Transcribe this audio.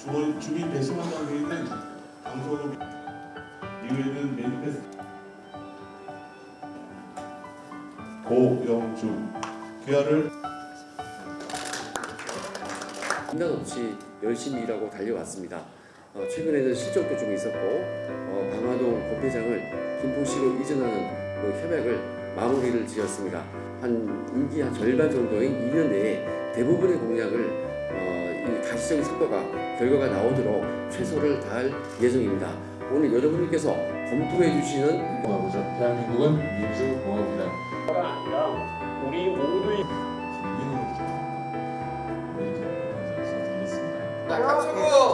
주, 주민 배심원 단계에는 방송업 이후에는 매니페스트 고영주 귀하를 중단 없이 열심히 일하고 달려왔습니다. 어, 최근에는 실적도 좀 있었고 어, 방화동 본회장을 김포시로 이전하는 그 협약을 마무리를 지었습니다. 한 임기 한 절반 정도인 2년 내에 대부분의 공약을 가시적인 성과가 결과가 나오도록 최선을 다할 예정입니다. 오늘 여러분께서 검토해 주시는 공화국이죠. 대한민국은 민주공화국이다. 가 아니라 우리 모두의 국민으로부터 강수구 화이팅!